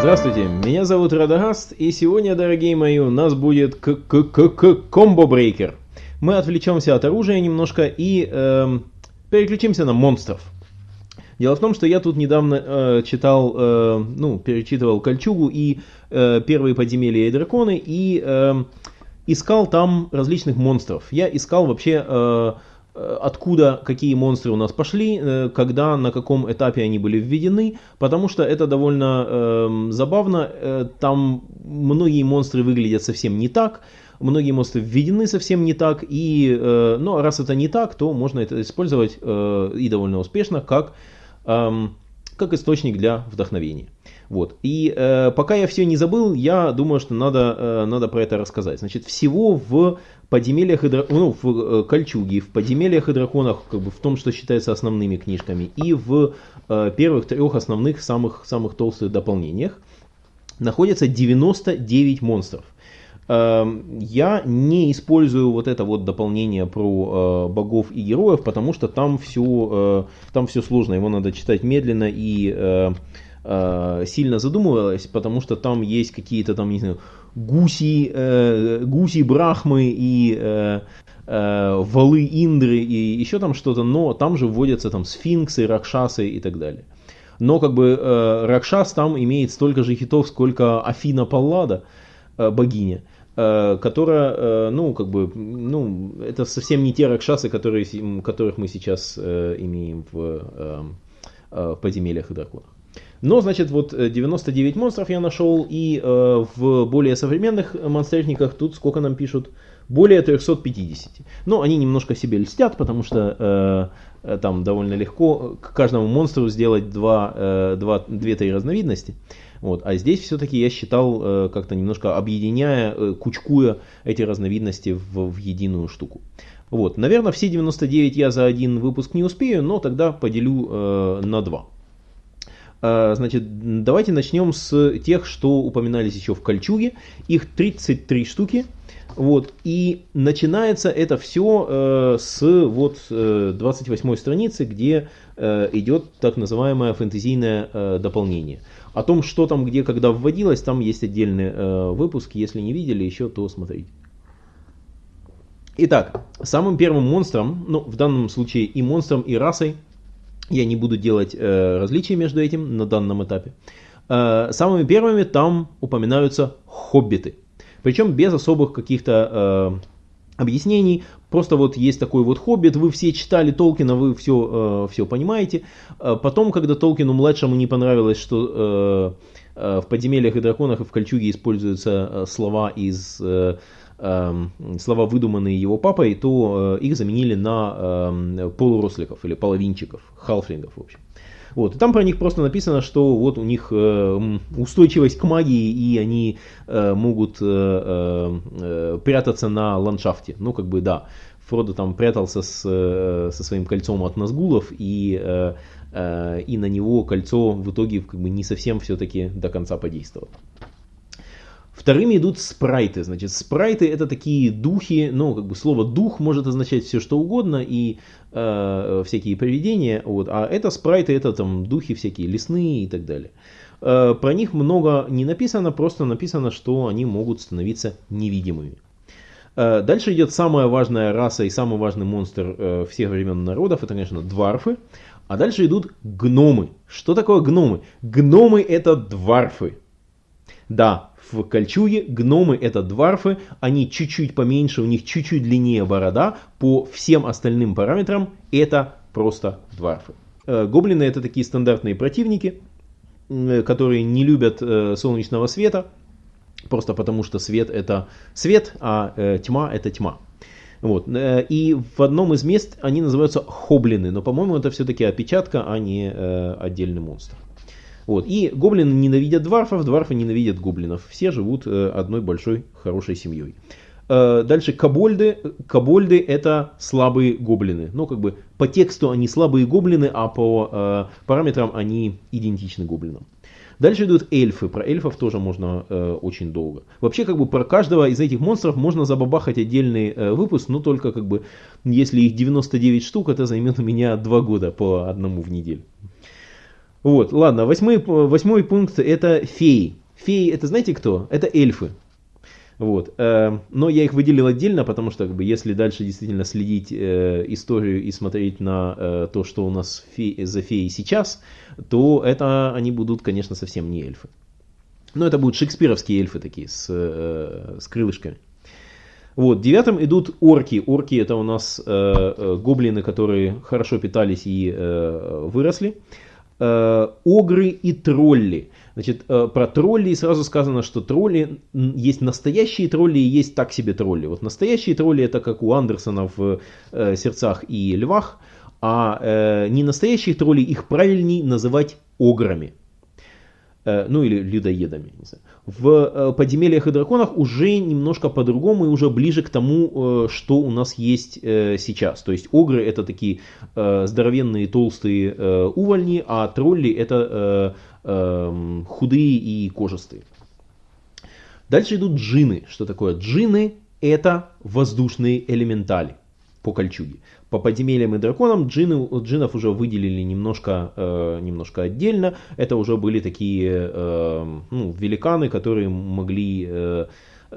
Здравствуйте, меня зовут Радагаст, и сегодня, дорогие мои, у нас будет комбо-брейкер. Мы отвлечемся от оружия немножко и э, переключимся на монстров. Дело в том, что я тут недавно э, читал, э, ну, перечитывал Кольчугу и э, первые подземелья и драконы, и э, искал там различных монстров. Я искал вообще... Э, откуда какие монстры у нас пошли, э, когда, на каком этапе они были введены, потому что это довольно э, забавно. Э, там многие монстры выглядят совсем не так, многие монстры введены совсем не так, и, э, ну, раз это не так, то можно это использовать э, и довольно успешно как, э, как источник для вдохновения. Вот. И э, пока я все не забыл, я думаю, что надо, э, надо про это рассказать. Значит, всего в подземельях и ну, в э, Кольчуге, в подземельях и драконах, как бы в том, что считается основными книжками, и в э, первых трех основных, самых, самых толстых дополнениях находится 99 монстров. Э, я не использую вот это вот дополнение про э, богов и героев, потому что там все, э, там все сложно, его надо читать медленно и э, э, сильно задумывалась, потому что там есть какие-то там, не знаю, гуси, э, гуси брахмы и э, э, валы индры и еще там что-то, но там же вводятся там сфинксы, ракшасы и так далее. Но как бы э, Ракшас там имеет столько же хитов, сколько Афина Паллада, э, богиня, э, которая, э, ну, как бы, ну, это совсем не те Ракшасы, которые, которых мы сейчас э, имеем в, э, э, в подземельях и драконах. Но, значит, вот э, 99 монстров я нашел, и э, в более современных э, монстрежниках тут сколько нам пишут? Более 350. Но они немножко себе льстят, потому что э, э там довольно легко к каждому монстру сделать два, э, два, две, разновидности. Вот. А здесь все-таки я считал, э, как-то немножко объединяя, э, кучкуя эти разновидности в, в единую штуку. Вот. Наверное, все 99 я за один выпуск не успею, но тогда поделю э, на два значит, давайте начнем с тех, что упоминались еще в Кольчуге. Их 33 штуки. Вот, и начинается это все э, с вот э, 28 страницы, где э, идет так называемое фэнтезийное э, дополнение. О том, что там, где, когда вводилось, там есть отдельный э, выпуск. Если не видели еще, то смотрите. Итак, самым первым монстром, ну в данном случае и монстром, и расой, я не буду делать э, различий между этим на данном этапе. Э, самыми первыми там упоминаются хоббиты. Причем без особых каких-то э, объяснений. Просто вот есть такой вот хоббит, вы все читали Толкина, вы все, э, все понимаете. Э, потом, когда Толкину младшему не понравилось, что э, э, в подземельях и драконах и в Кольчуге используются э, слова из э, слова, выдуманные его папой, то э, их заменили на эм, полуросликов или половинчиков, халфлингов, в общем. Вот. И там про них просто написано, что вот у них э, устойчивость к магии, и они э, могут прятаться на ландшафте. Ну, как бы, да. Фродо там прятался с, со своим кольцом от Назгулов, и, и на него кольцо в итоге как бы не совсем все-таки до конца подействовало. Вторыми идут спрайты. Значит, спрайты это такие духи, ну, как бы слово дух может означать все что угодно и э, всякие привидения. Вот, а это спрайты, это там духи всякие лесные и так далее. Э, про них много не написано, просто написано, что они могут становиться невидимыми. Э, дальше идет самая важная раса и самый важный монстр э, всех времен народов, это, конечно, дварфы. А дальше идут гномы. Что такое гномы? Гномы это дварфы. Да, в Кольчуге гномы это дварфы, они чуть-чуть поменьше, у них чуть-чуть длиннее борода, по всем остальным параметрам это просто дварфы. Э, гоблины это такие стандартные противники, которые не любят э, солнечного света, просто потому что свет это свет, а э, тьма это тьма. Вот. И в одном из мест они называются хоблины, но по-моему это все-таки опечатка, а не отдельный монстр. Вот. И гоблины ненавидят дварфов, дварфы ненавидят гоблинов. Все живут э, одной большой хорошей семьей. Э, дальше кобольды. Кобольды это слабые гоблины. Ну, как бы по тексту они слабые гоблины, а по э, параметрам они идентичны гоблинам. Дальше идут эльфы. Про эльфов тоже можно э, очень долго. Вообще, как бы про каждого из этих монстров можно забабахать отдельный э, выпуск, но только как бы, если их 99 штук, это займет у меня 2 года по одному в неделю. Вот, ладно, восьмой, восьмой пункт это феи. Феи это знаете кто? Это эльфы. Вот. Э, но я их выделил отдельно, потому что как бы, если дальше действительно следить э, историю и смотреть на э, то, что у нас фе за феи сейчас, то это они будут, конечно, совсем не эльфы. Но это будут шекспировские эльфы такие, с, э, с крылышками. Вот, девятым идут орки. Орки это у нас э, э, гоблины, которые хорошо питались и э, выросли. Э, огры и тролли. Значит, э, про троллей сразу сказано, что тролли, есть настоящие тролли и есть так себе тролли. Вот настоящие тролли это как у Андерсона в э, «Сердцах и львах», а не настоящих троллей их правильней называть ограми. Э, ну или людоедами. Не знаю. В э, подземельях и драконах уже немножко по-другому и уже ближе к тому, э, что у нас есть сейчас. То есть огры это такие здоровенные толстые увольни, а тролли это эм, худые и кожистые. Дальше идут джины. Что такое джины? Это воздушные элементали по кольчуге. По подземельям и драконам джины, джинов уже выделили немножко, э, немножко отдельно. Это уже были такие э, ну, великаны, которые могли, э,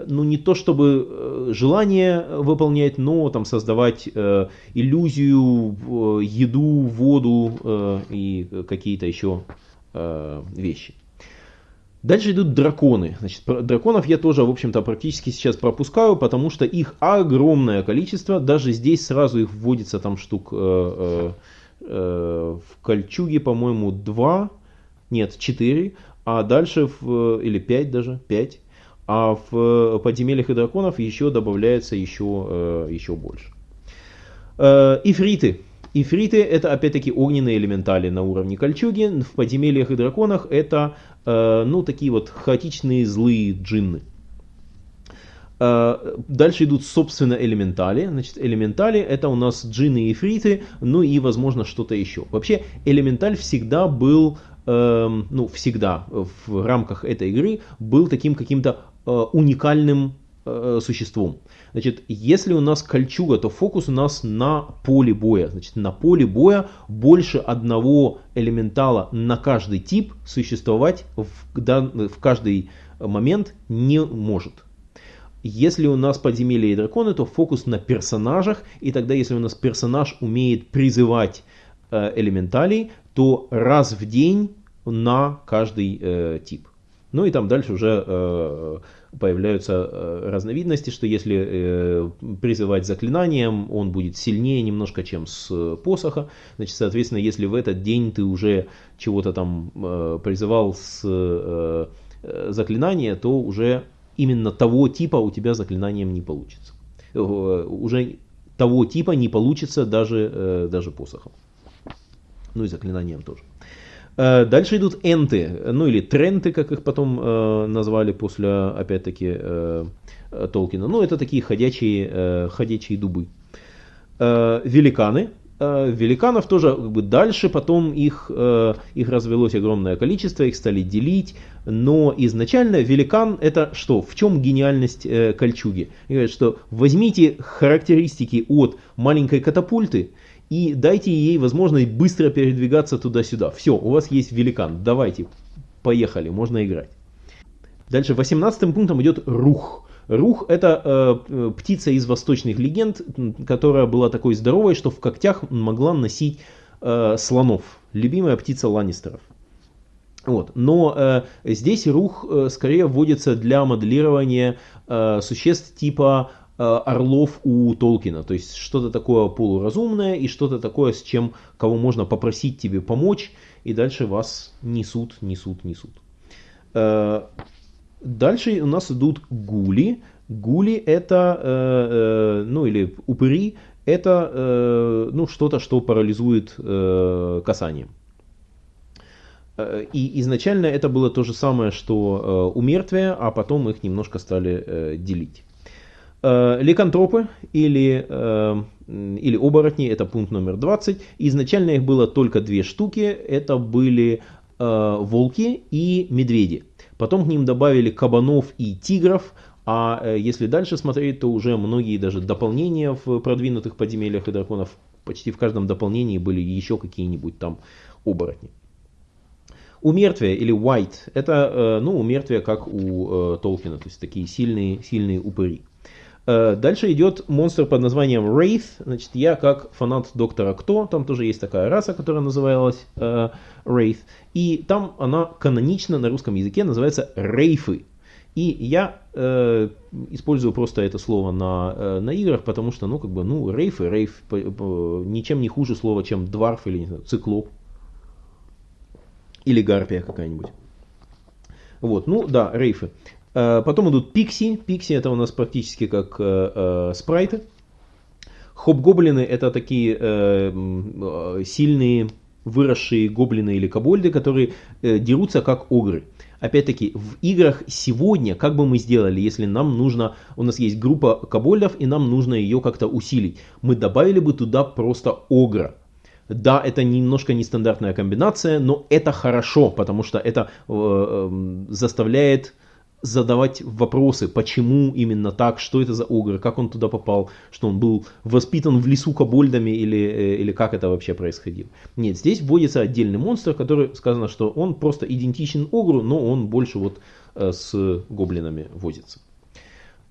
ну не то чтобы э, желание выполнять, но там создавать э, иллюзию, э, еду, воду э, и какие-то еще э, вещи. Дальше идут драконы. Значит, драконов я тоже, в общем-то, практически сейчас пропускаю, потому что их огромное количество. Даже здесь сразу их вводится там штук э, э, э, в кольчуге, по-моему, 2, нет, 4, а дальше, в, или 5 даже, 5. А в подземельях и драконов еще добавляется еще, э, еще больше. Э, ифриты. Ифриты это опять-таки огненные элементали на уровне кольчуги. В подземельях и драконах это ну, такие вот хаотичные злые джинны. Э, дальше идут, собственно, элементали. Значит, элементали это у нас джинны и фриты, ну и, возможно, что-то еще. Вообще, элементаль всегда был, э, ну, всегда в рамках этой игры был таким каким-то э, уникальным э, существом. Значит, если у нас кольчуга, то фокус у нас на поле боя. Значит, на поле боя больше одного элементала на каждый тип существовать в, в каждый момент не может. Если у нас подземелья и драконы, то фокус на персонажах. И тогда, если у нас персонаж умеет призывать э, элементалей, то раз в день на каждый э, тип. Ну и там дальше уже э, появляются э, разновидности, что если э, призывать заклинанием, он будет сильнее немножко, чем с посоха. Значит, соответственно, если в этот день ты уже чего-то там э, призывал с заклинания, то уже именно того типа у тебя заклинанием не получится. Уже того типа не получится даже, даже посохом. Ну и заклинанием тоже. Э, дальше идут энты, ну или тренты, как их потом э, назвали после, опять-таки, э, Толкина. Ну, это такие ходячие, э, ходячие дубы. Э, великаны. Э, великанов тоже как бы дальше потом их, э, их развелось огромное количество, их стали делить. Но изначально великан это что? В чем гениальность э, кольчуги? Говорят, что возьмите характеристики от маленькой катапульты, и дайте ей возможность быстро передвигаться туда-сюда. Все, у вас есть великан, давайте, поехали, можно играть. Дальше 18 пунктом идет рух. Рух это э, птица из восточных легенд, которая была такой здоровой, что в когтях могла носить э, слонов. Любимая птица Ланнистеров. Вот. Но э, здесь рух э, скорее вводится для моделирования э, существ типа Э, орлов у Толкина. То есть что-то такое полуразумное и что-то такое, с чем кого можно попросить тебе помочь, и дальше вас несут, несут, несут. Э, дальше у нас идут гули. Гули это, э, ну или упыри, это ну, что-то, что парализует касанием. И изначально это было то же самое, что у мертвия, а потом их немножко стали делить. Э, ликантропы или, э, или оборотни, это пункт номер 20. Изначально их было только две штуки, это были э, волки и медведи. Потом к ним добавили кабанов и тигров, а если дальше смотреть, то уже многие даже дополнения в продвинутых подземельях и драконов, почти в каждом дополнении были еще какие-нибудь там оборотни. Умертвие или white – это ну, умертвие, как у Толкина, то есть такие сильные, сильные упыри. Э, дальше идет монстр под названием Wraith. Значит, я как фанат Доктора Кто, там тоже есть такая раса, которая называлась э, Wraith. И там она канонично на русском языке называется Рейфы. И я э, использую просто это слово на, э, на играх, потому что, ну, как бы, ну, рейф и рейф по, ничем не хуже слова, чем дварф или, не знаю, циклоп. Или гарпия какая-нибудь. Вот, ну, да, рейфы. Э, потом идут пикси. Пикси это у нас практически как э, э, спрайты. Хоп-гоблины это такие э, э, сильные выросшие гоблины или кобольды, которые э, дерутся как огры. Опять-таки, в играх сегодня, как бы мы сделали, если нам нужно, у нас есть группа кобольдов, и нам нужно ее как-то усилить, мы добавили бы туда просто огра. Да, это немножко нестандартная комбинация, но это хорошо, потому что это э, заставляет задавать вопросы, почему именно так, что это за огр, как он туда попал, что он был воспитан в лесу кобольдами или, э, или как это вообще происходило. Нет, здесь вводится отдельный монстр, который сказано, что он просто идентичен огру, но он больше вот э, с гоблинами возится.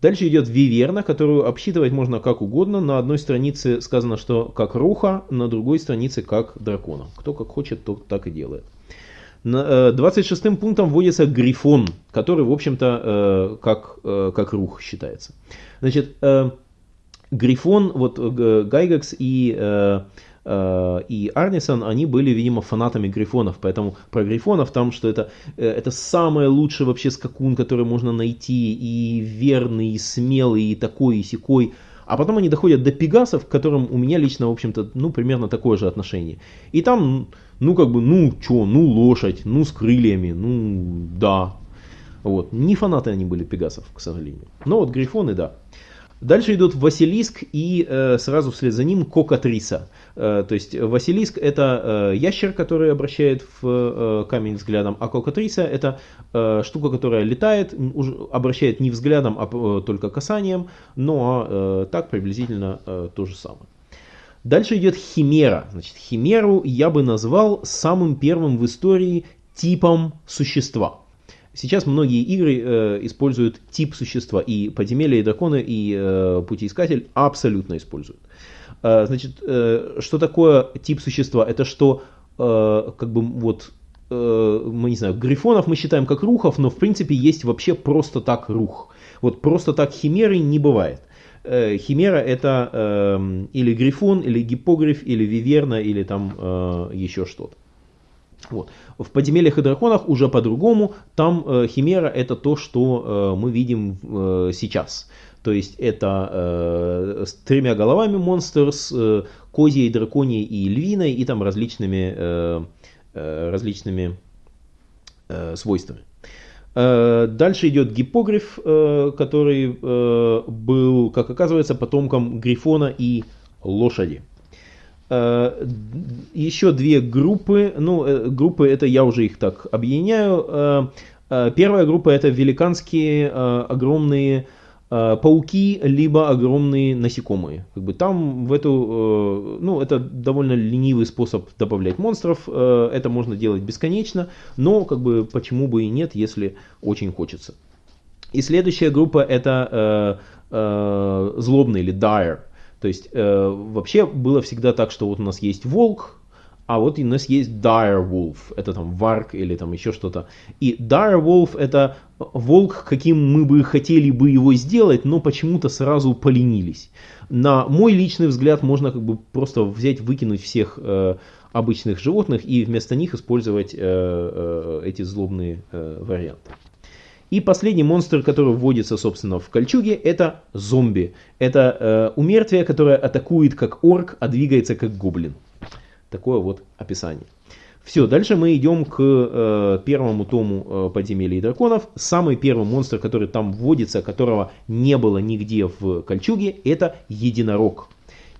Дальше идет виверна, которую обсчитывать можно как угодно. На одной странице сказано, что как руха, на другой странице как дракона. Кто как хочет, тот так и делает. 26 э, пунктом вводится грифон, который, в общем-то, э, как, э, как рух считается. Значит, грифон, вот Гайгекс и, и Арнисон, они были, видимо, фанатами грифонов, поэтому про грифонов там, что это, это самый лучший вообще скакун, который можно найти, и верный, и смелый, и такой, и сякой. А потом они доходят до пегасов, к которым у меня лично, в общем-то, ну, примерно такое же отношение. И там ну, как бы, ну, чё, ну, лошадь, ну, с крыльями, ну, да. Вот. Не фанаты они были Пегасов, к сожалению. Но вот Грифоны, да. Дальше идут Василиск и э, сразу вслед за ним Кокатриса. Э, то есть Василиск это э, ящер, который обращает в э, камень взглядом, а Кокатриса это э, штука, которая летает, уже обращает не взглядом, а э, только касанием, но э, так приблизительно э, то же самое. Дальше идет химера. Значит, химеру я бы назвал самым первым в истории типом существа. Сейчас многие игры э, используют тип существа, и подземелья, и драконы, и э, путеискатель абсолютно используют. Э, значит, э, что такое тип существа? Это что, э, как бы вот, э, мы не знаю, грифонов мы считаем как рухов, но в принципе есть вообще просто так рух. Вот просто так химеры не бывает. Э, химера это э, или грифон, или гипогриф, или виверна, или там э, еще что-то. Вот. В подземельях и драконах уже по-другому. Там э, химера это то, что э, мы видим э, сейчас. То есть это э, с тремя головами монстр, с э, козьей, драконьей и львиной, и там различными, э, э, различными э, свойствами. Э, дальше идет гипогриф, э, который э, был, как оказывается, потомком грифона и лошади. Еще две группы, ну, группы это я уже их так объединяю. Первая группа это великанские огромные Э, пауки, либо огромные насекомые. Как бы там в эту, э, ну, это довольно ленивый способ добавлять монстров, э, это можно делать бесконечно, но как бы почему бы и нет, если очень хочется. И следующая группа это злобный или dire. То есть вообще было всегда так, что вот у нас есть волк, а вот у нас есть dire wolf, это там варк или там еще что-то. И dire wolf это волк, каким мы бы хотели бы его сделать, но почему-то сразу поленились. На мой личный взгляд можно как бы просто взять, выкинуть всех э, обычных животных и вместо них использовать э, э, эти злобные э, варианты. И последний монстр, который вводится, собственно, в кольчуге, это зомби. Это э, умертвие, которое атакует как орк, а двигается как гоблин. Такое вот описание. Все, дальше мы идем к э, первому тому э, подземелья и драконов. Самый первый монстр, который там вводится, которого не было нигде в кольчуге, это единорог.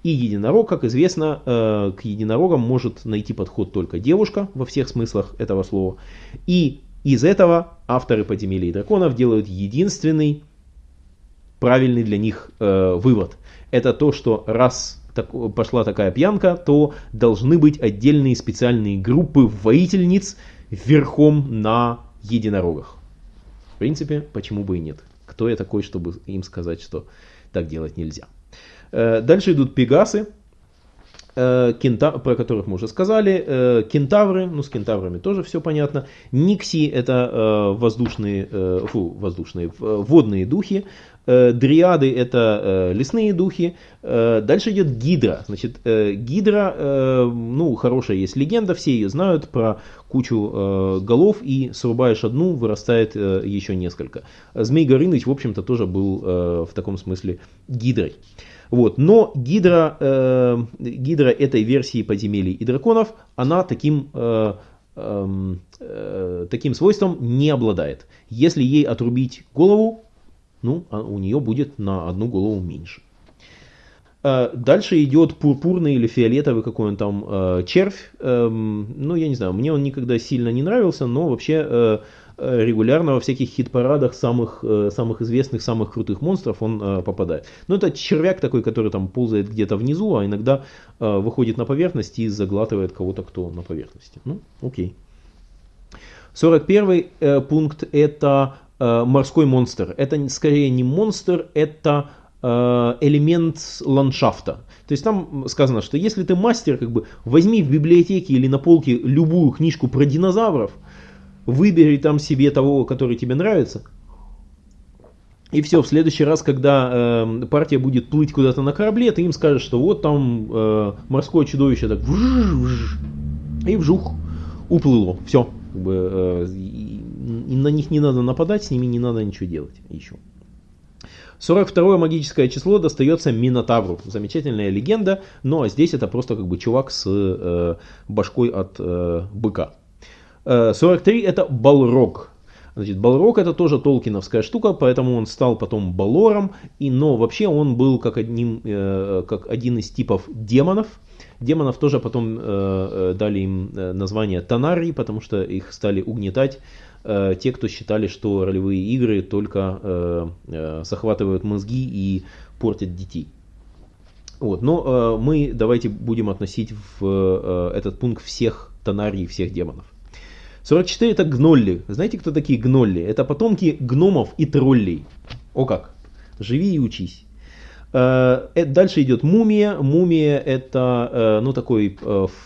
И единорог, как известно, э, к единорогам может найти подход только девушка во всех смыслах этого слова. И из этого авторы подземелья и драконов делают единственный правильный для них э, вывод. Это то, что раз так, пошла такая пьянка, то должны быть отдельные специальные группы воительниц, верхом на единорогах. В принципе, почему бы и нет. Кто я такой, чтобы им сказать, что так делать нельзя. Э, дальше идут пегасы, кента, про которых мы уже сказали, э, кентавры, ну с кентаврами тоже все понятно, никси это воздушные, фу, воздушные, водные духи, дриады это лесные духи, дальше идет гидра, значит гидра, ну хорошая есть легенда, все ее знают про кучу голов и срубаешь одну, вырастает еще несколько. Змей Горыныч, в общем-то, тоже был в таком смысле гидрой. Вот. Но гидра, э, гидра этой версии подземелий и драконов, она таким, э, эм, э, таким свойством не обладает. Если ей отрубить голову, ну, а у нее будет на одну голову меньше. Э, дальше идет пурпурный или фиолетовый какой он там э, червь. Э, ну, я не знаю, мне он никогда сильно не нравился, но вообще Э, регулярно во всяких хит-парадах самых, э, самых известных, самых крутых монстров он э, попадает. Но это червяк такой, который там ползает где-то внизу, а иногда выходит на поверхность и заглатывает кого-то, кто на поверхности. Ну, окей. 41 пункт это морской монстр. Это скорее не монстр, это элемент ландшафта. То есть там сказано, что если ты мастер, как бы возьми в библиотеке или на полке любую книжку про динозавров, выбери там себе того, который тебе нравится. И все, в следующий раз, когда э, партия будет плыть куда-то на корабле, ты им скажешь, что вот там э, морское чудовище так вж, вж, и вжух уплыло. Все. Как бы, э, на них не надо нападать, с ними не надо ничего делать еще. 42 магическое число достается Минотавру. Замечательная легенда, но здесь это просто как бы чувак с э, башкой от э, быка. 43 э, это Балрог. Значит, Балрог это тоже толкиновская штука, поэтому он стал потом Балором, и, но вообще он был как, одним, э, как один из типов демонов. Демонов тоже потом э, дали им название Танари, потому что их стали угнетать те, кто считали, что ролевые игры только э, э, захватывают мозги и портят детей. Вот. Но э, мы давайте будем относить в э, этот пункт всех Танарий, всех демонов. 44 это гнолли. Знаете, кто такие гнолли? Это потомки гномов и троллей. О как. Живи и учись. Э, э, дальше идет мумия. Мумия это э, ну, такой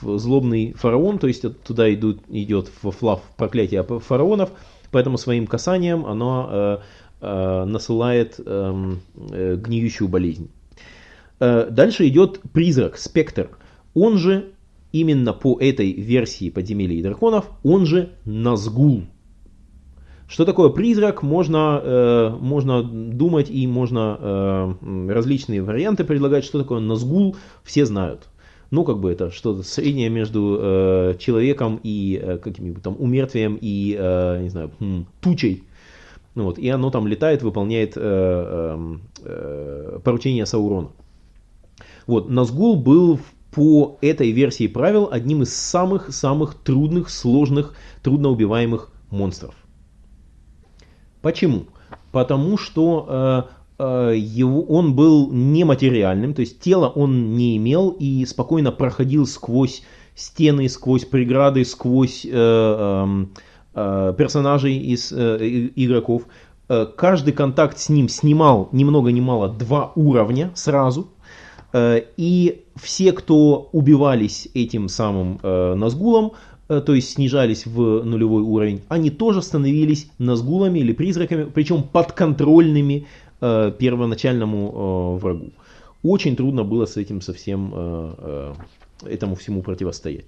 злобный фараон, то есть туда идут, идет флав проклятие фараонов, поэтому своим касанием оно насылает эм, гниющую болезнь. Дальше идет призрак, спектр. Он же именно по этой версии подземелья и драконов, он же Назгул. Что такое призрак, можно, э, можно думать и можно э, различные варианты предлагать. Что такое Назгул, все знают. Ну, как бы это что-то среднее между э, человеком и э, каким-нибудь там умертвием и, э, не знаю, тучей. Вот, и оно там летает, выполняет э, э, э, поручение Саурона. Вот, Назгул был в по этой версии правил одним из самых-самых трудных, сложных, трудноубиваемых монстров. Почему? Потому что э, э, его, он был нематериальным, то есть тело он не имел и спокойно проходил сквозь стены, сквозь преграды, сквозь э, эм, э, персонажей из э, игроков. Э, каждый контакт с ним снимал ни много ни мало два уровня сразу. Э, и все, кто убивались этим самым э, Назгулом, э, то есть снижались в нулевой уровень, они тоже становились Назгулами или призраками, причем подконтрольными первоначальному врагу. Очень трудно было с этим совсем этому всему противостоять.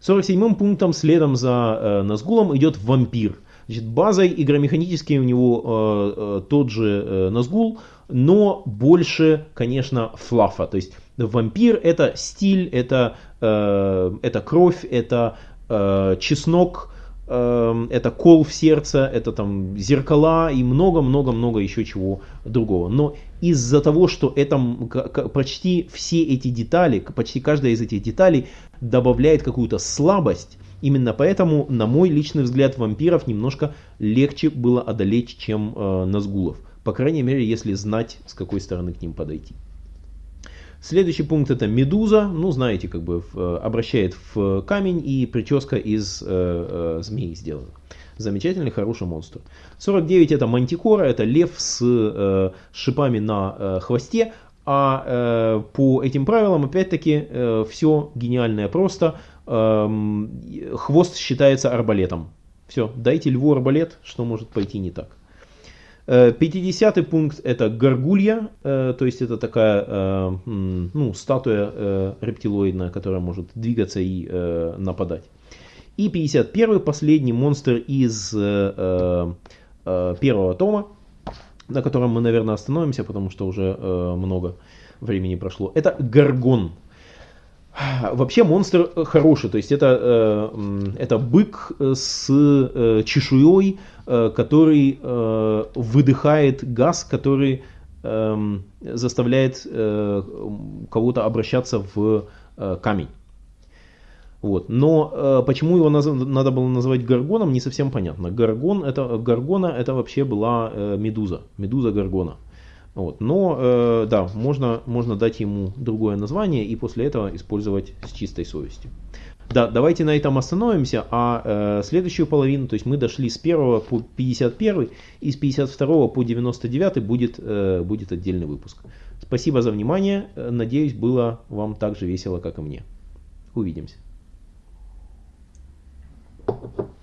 47-м пунктом следом за Назгулом идет вампир. Значит, базой игромеханически у него тот же Назгул, но больше, конечно, флафа. То есть вампир это стиль, это, э, это кровь, это э, чеснок, э, это кол в сердце, это там зеркала и много-много-много еще чего другого. Но из-за того, что это почти все эти детали, почти каждая из этих деталей добавляет какую-то слабость, Именно поэтому, на мой личный взгляд, вампиров немножко легче было одолеть, чем э, Назгулов. По крайней мере, если знать, с какой стороны к ним подойти. Следующий пункт это медуза, ну знаете, как бы в, обращает в камень и прическа из э, э, змей сделана. Замечательный, хороший монстр. 49 это мантикора, это лев с э, шипами на э, хвосте. А э, по этим правилам, опять-таки, э, все гениальное просто. Э, хвост считается арбалетом. Все, дайте льву арбалет, что может пойти не так. 50 пункт это горгулья, то есть это такая ну, статуя рептилоидная, которая может двигаться и нападать. И 51 последний монстр из первого тома, на котором мы, наверное, остановимся, потому что уже много времени прошло. Это горгон. Вообще монстр хороший, то есть это, э, это бык с э, чешуей, э, который выдыхает газ, который эм, заставляет кого-то обращаться в камень. Вот. Но почему его надо было называть Гаргоном, не совсем понятно. Гаргон это, Гаргона это вообще была медуза, медуза Гаргона. Вот. Но э, да, можно, можно дать ему другое название и после этого использовать с чистой совестью. Да, давайте на этом остановимся, а э, следующую половину, то есть мы дошли с 1 по 51 и с 52 по 99 будет, э, будет отдельный выпуск. Спасибо за внимание, э, надеюсь было вам так же весело, как и мне. Увидимся. Thank you.